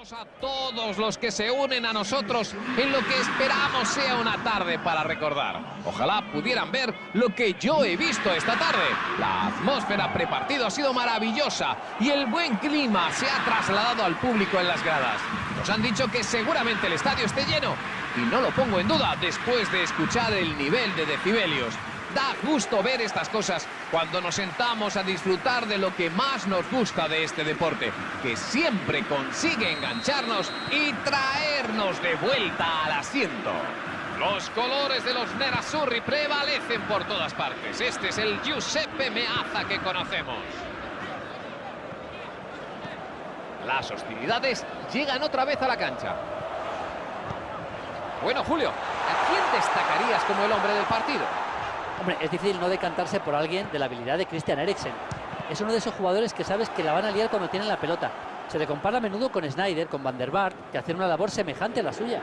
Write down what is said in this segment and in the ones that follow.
a todos los que se unen a nosotros en lo que esperamos sea una tarde para recordar. Ojalá pudieran ver lo que yo he visto esta tarde. La atmósfera prepartido ha sido maravillosa y el buen clima se ha trasladado al público en las gradas. Nos han dicho que seguramente el estadio esté lleno y no lo pongo en duda después de escuchar el nivel de decibelios. Da gusto ver estas cosas cuando nos sentamos a disfrutar de lo que más nos gusta de este deporte, que siempre consigue engancharnos y traernos de vuelta al asiento. Los colores de los Nerazzurri prevalecen por todas partes. Este es el Giuseppe Meazza que conocemos. Las hostilidades llegan otra vez a la cancha. Bueno, Julio, ¿a quién destacarías como el hombre del partido? Hombre, es difícil no decantarse por alguien de la habilidad de Christian Eriksen. Es uno de esos jugadores que sabes que la van a liar cuando tienen la pelota. Se le compara a menudo con Snyder, con Van der que hacen una labor semejante a la suya.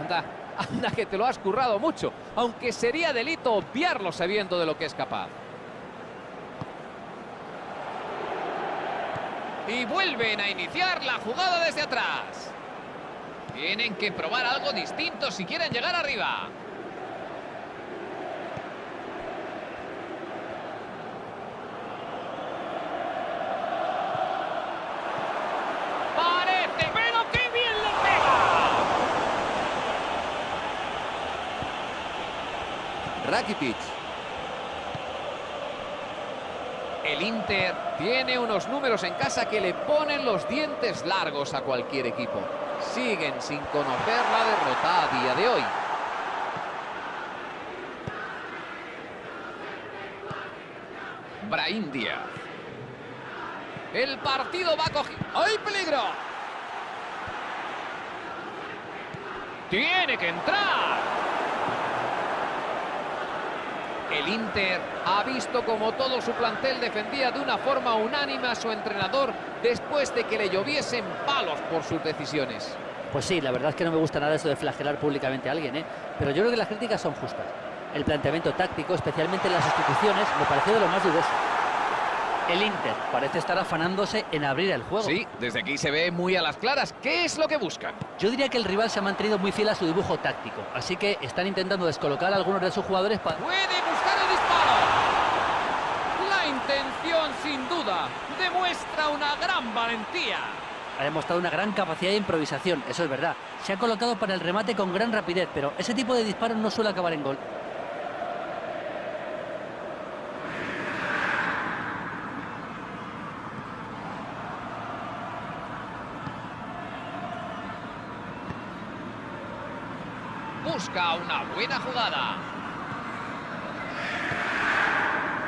Anda, anda que te lo has currado mucho, aunque sería delito obviarlo sabiendo de lo que es capaz. Y vuelven a iniciar la jugada desde atrás. Tienen que probar algo distinto si quieren llegar arriba. El Inter tiene unos números en casa que le ponen los dientes largos a cualquier equipo. Siguen sin conocer la derrota a día de hoy. Brahim Díaz. El partido va a coger... ¡Hay peligro! ¡Tiene que entrar! El Inter ha visto como todo su plantel defendía de una forma unánime a su entrenador después de que le lloviesen palos por sus decisiones. Pues sí, la verdad es que no me gusta nada eso de flagelar públicamente a alguien, ¿eh? pero yo creo que las críticas son justas. El planteamiento táctico, especialmente en las sustituciones, me pareció de lo más dudoso. El Inter parece estar afanándose en abrir el juego. Sí, desde aquí se ve muy a las claras. ¿Qué es lo que buscan? Yo diría que el rival se ha mantenido muy fiel a su dibujo táctico, así que están intentando descolocar a algunos de sus jugadores para... ¡Puede buscar el disparo! La intención, sin duda, demuestra una gran valentía. Ha demostrado una gran capacidad de improvisación, eso es verdad. Se ha colocado para el remate con gran rapidez, pero ese tipo de disparos no suele acabar en gol. busca una buena jugada.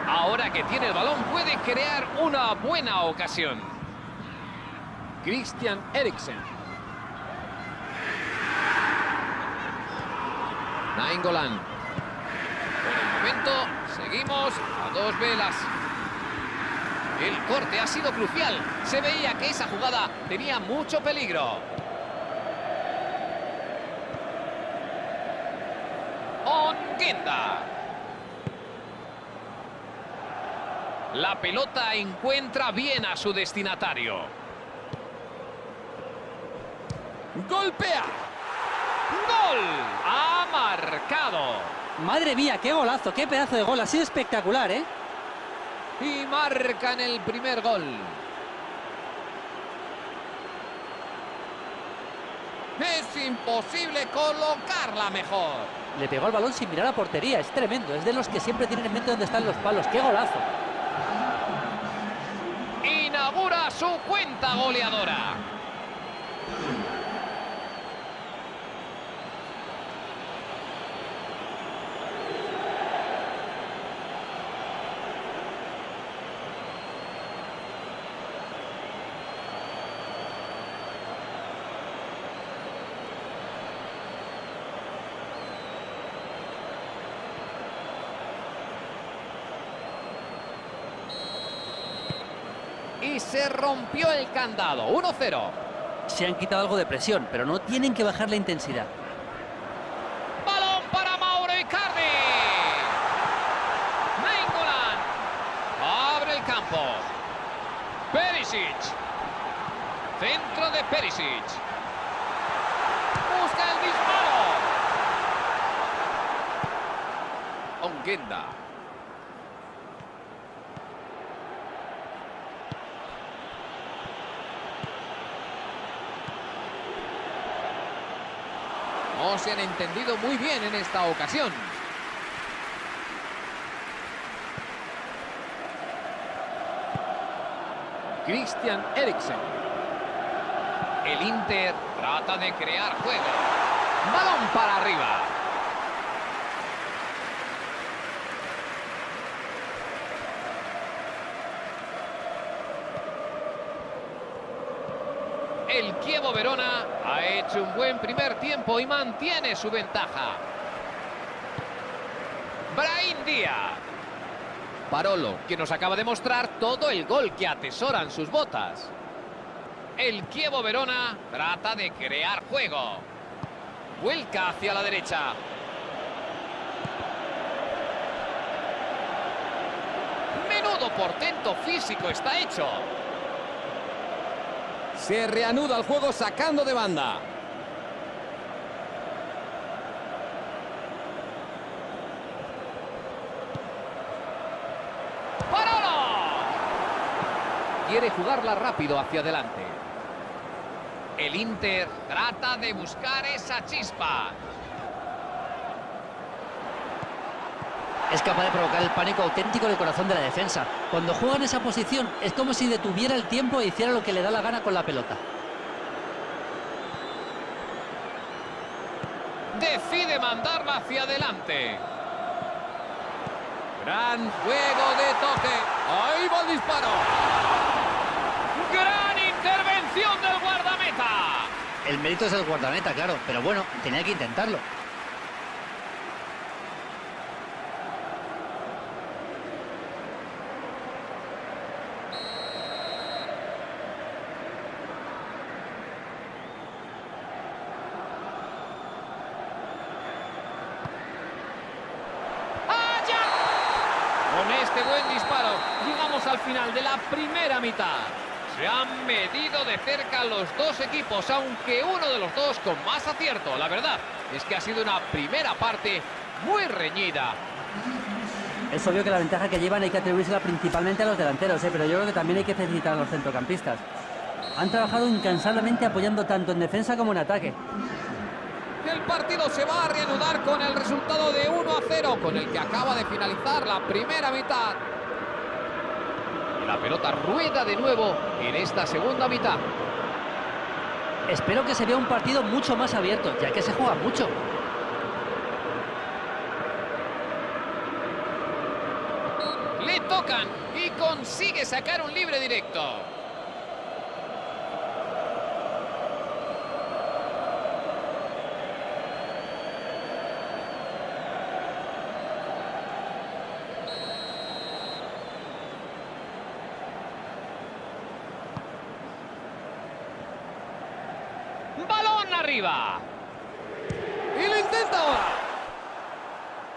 Ahora que tiene el balón puede crear una buena ocasión. Christian Eriksen. Nainggolan. Por el momento seguimos a dos velas. El corte ha sido crucial. Se veía que esa jugada tenía mucho peligro. La pelota encuentra bien a su destinatario. Golpea. ¡Gol! Ha marcado. Madre mía, qué golazo, qué pedazo de gol. Ha sido espectacular, ¿eh? Y marcan el primer gol. Es imposible colocarla mejor. Le pegó el balón sin mirar a portería. Es tremendo. Es de los que siempre tienen en mente dónde están los palos. ¡Qué golazo! Inaugura su cuenta goleadora. y se rompió el candado. 1-0. Se han quitado algo de presión, pero no tienen que bajar la intensidad. Balón para Mauro Icardi. Nainggolan. Abre el campo. Perisic. Centro de Perisic. Busca el disparo. Onguenda. No se han entendido muy bien en esta ocasión. Christian Eriksen. El Inter trata de crear juego. Balón para arriba. El Kievo Verona ha hecho un buen primer tiempo y mantiene su ventaja. Brain Díaz. Parolo, que nos acaba de mostrar todo el gol que atesoran sus botas. El Kievo Verona trata de crear juego. Vuelca hacia la derecha. Menudo portento físico está hecho. Se reanuda el juego sacando de banda. ¡Parolo! Quiere jugarla rápido hacia adelante. El Inter trata de buscar esa chispa. Es capaz de provocar el pánico auténtico en el corazón de la defensa. Cuando juega en esa posición es como si detuviera el tiempo e hiciera lo que le da la gana con la pelota. Decide mandarla hacia adelante. Gran juego de toque. Ahí va el disparo. Gran intervención del guardameta. El mérito es el guardameta, claro, pero bueno, tenía que intentarlo. ¡Allá! Con este buen disparo, llegamos al final de la primera mitad. Se han medido de cerca los dos equipos, aunque uno de los dos con más acierto. La verdad es que ha sido una primera parte muy reñida. Es obvio que la ventaja que llevan hay que atribuírsela principalmente a los delanteros, ¿eh? pero yo creo que también hay que felicitar a los centrocampistas. Han trabajado incansablemente apoyando tanto en defensa como en ataque. El partido se va a reanudar con el resultado de 1 a 0, con el que acaba de finalizar la primera mitad. Y la pelota rueda de nuevo en esta segunda mitad. Espero que se vea un partido mucho más abierto, ya que se juega mucho. Le tocan y consigue sacar un libre directo. Balón arriba. Y lo intenta ahora.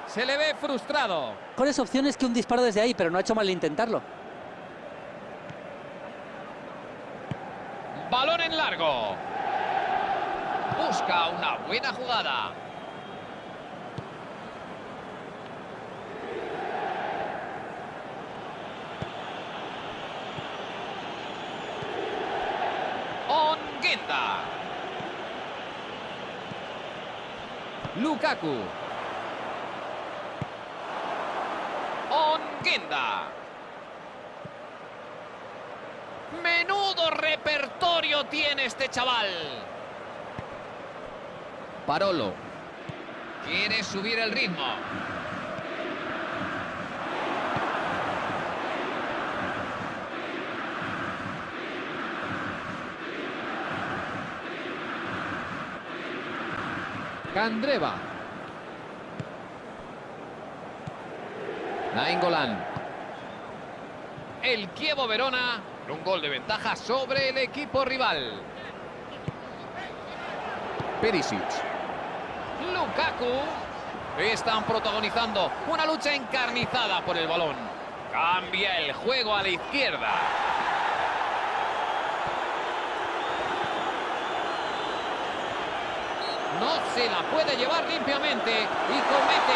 Se le ve frustrado. Mejores opciones que un disparo desde ahí, pero no ha hecho mal intentarlo. Balón en largo. Busca una buena jugada. Onguenda. Lukaku. Onguenda. Menudo repertorio tiene este chaval. Parolo. Quiere subir el ritmo. Candreva. Nainggolan. El Kievo Verona, un gol de ventaja sobre el equipo rival. Perisic. Lukaku. Están protagonizando una lucha encarnizada por el balón. Cambia el juego a la izquierda. No se la puede llevar limpiamente y comete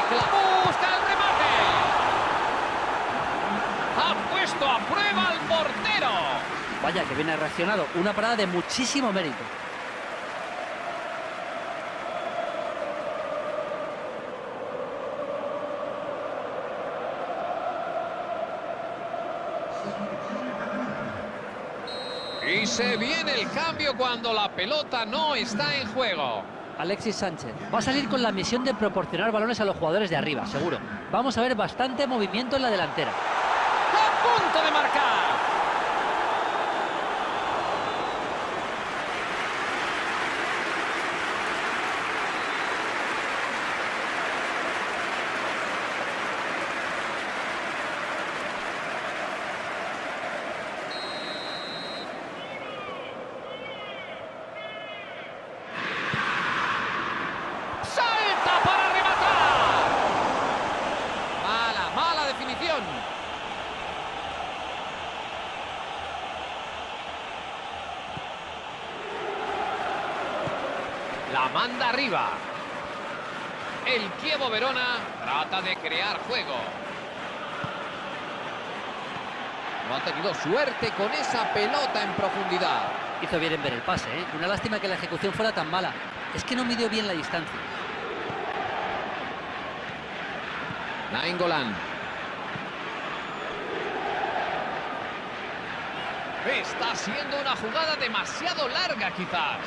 ¡Busca el remate! Ha puesto a prueba al portero. Vaya, que bien ha reaccionado. Una parada de muchísimo mérito. Y se viene el cambio cuando la pelota no está en juego. Alexis Sánchez va a salir con la misión de proporcionar balones a los jugadores de arriba, seguro. Vamos a ver bastante movimiento en la delantera. ¡A punto de marcar! ¡Salta para rematar! Mala, mala definición. La manda arriba. El Kievo Verona trata de crear juego. No ha tenido suerte con esa pelota en profundidad. Hizo bien en ver el pase, ¿eh? Una lástima que la ejecución fuera tan mala. Es que no midió bien la distancia. Nainggolan. Está siendo una jugada demasiado larga, quizás.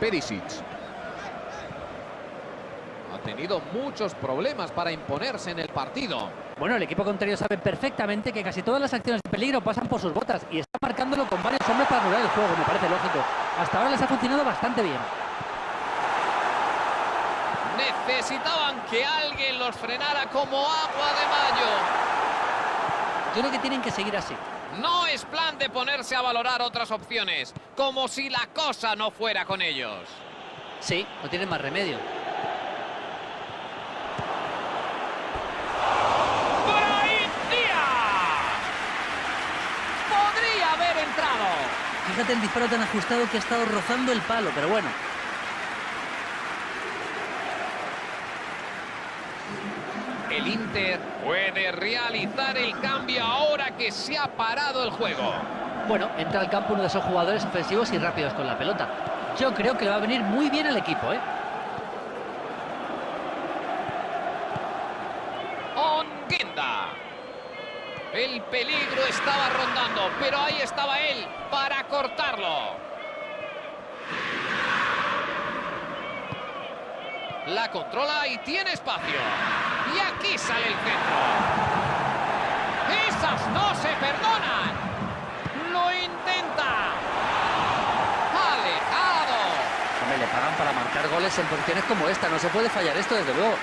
Perisic. Ha tenido muchos problemas para imponerse en el partido. Bueno, el equipo contrario sabe perfectamente que casi todas las acciones de peligro pasan por sus botas y está marcándolo con varios hombres para anular el juego, me parece lógico. Hasta ahora les ha funcionado bastante bien. Necesitaban que alguien los frenara como agua de mayo. Yo creo que tienen que seguir así. No es plan de ponerse a valorar otras opciones, como si la cosa no fuera con ellos. Sí, no tienen más remedio. ¡Brahim Díaz! Podría haber entrado. Fíjate el disparo tan ajustado que ha estado rozando el palo, pero bueno. Puede realizar el cambio ahora que se ha parado el juego. Bueno, entra al campo uno de esos jugadores ofensivos y rápidos con la pelota. Yo creo que le va a venir muy bien al equipo, ¿eh? Onguenda. El peligro estaba rondando, pero ahí estaba él para cortarlo. La controla y tiene espacio. Y aquí sale el centro. ¡Esas no se perdonan! ¡Lo intenta! ¡Alejado! Hombre, le pagan para marcar goles en posiciones como esta. No se puede fallar esto, desde luego.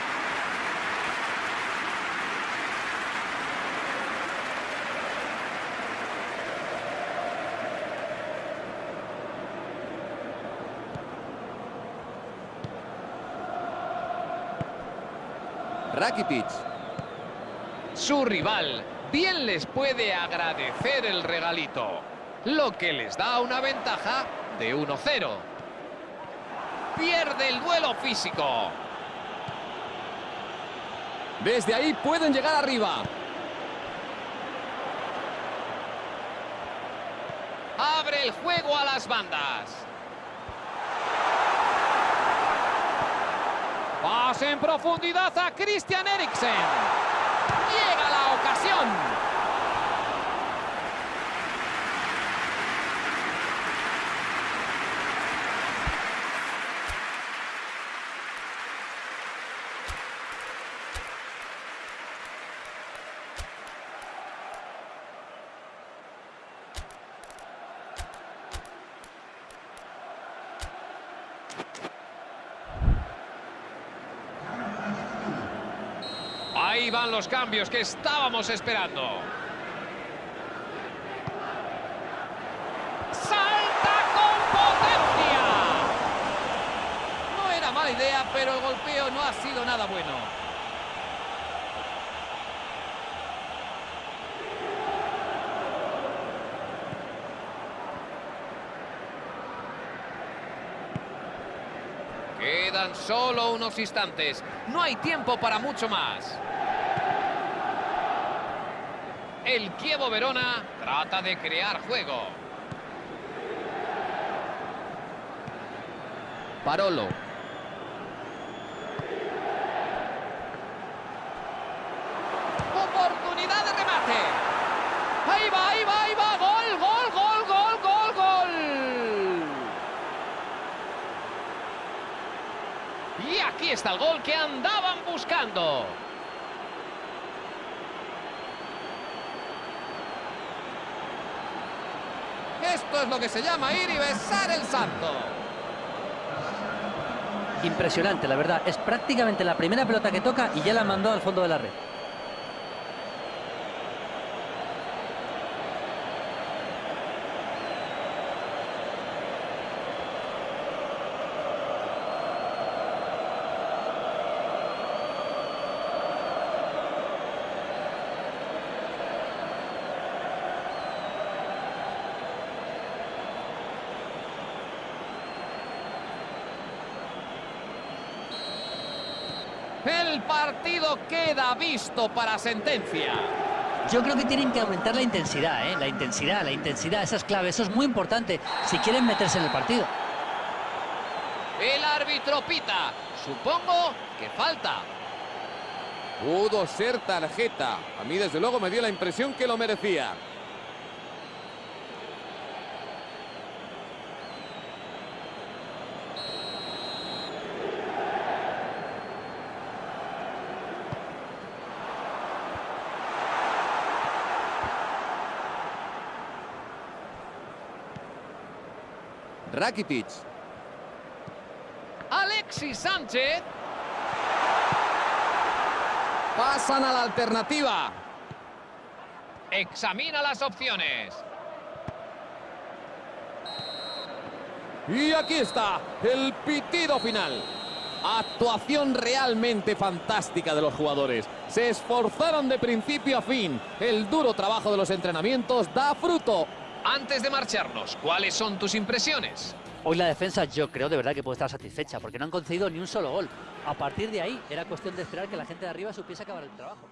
Rakitic. Su rival bien les puede agradecer el regalito, lo que les da una ventaja de 1-0. Pierde el duelo físico. Desde ahí pueden llegar arriba. Abre el juego a las bandas. Pase en profundidad a Christian Eriksen. Llega la ocasión. Ahí van los cambios que estábamos esperando. ¡Salta con potencia! No era mala idea, pero el golpeo no ha sido nada bueno. Quedan solo unos instantes. No hay tiempo para mucho más. El Kievo Verona trata de crear juego. Parolo. Oportunidad de remate. Ahí va, ahí va, ahí va. Gol, gol, gol, gol, gol, gol. Y aquí está el gol que andaban buscando. Esto es lo que se llama ir y besar el santo. Impresionante, la verdad. Es prácticamente la primera pelota que toca y ya la mandó al fondo de la red. El partido queda visto para sentencia. Yo creo que tienen que aumentar la intensidad, ¿eh? La intensidad, la intensidad, esa es clave, eso es muy importante si quieren meterse en el partido. El árbitro pita. Supongo que falta. Pudo ser tarjeta. A mí, desde luego, me dio la impresión que lo merecía. Rakitic. Alexis Sánchez. Pasan a la alternativa. Examina las opciones. Y aquí está el pitido final. Actuación realmente fantástica de los jugadores. Se esforzaron de principio a fin. El duro trabajo de los entrenamientos da fruto. Antes de marcharnos, ¿cuáles son tus impresiones? Hoy la defensa yo creo de verdad que puede estar satisfecha porque no han concedido ni un solo gol. A partir de ahí era cuestión de esperar que la gente de arriba supiese acabar el trabajo.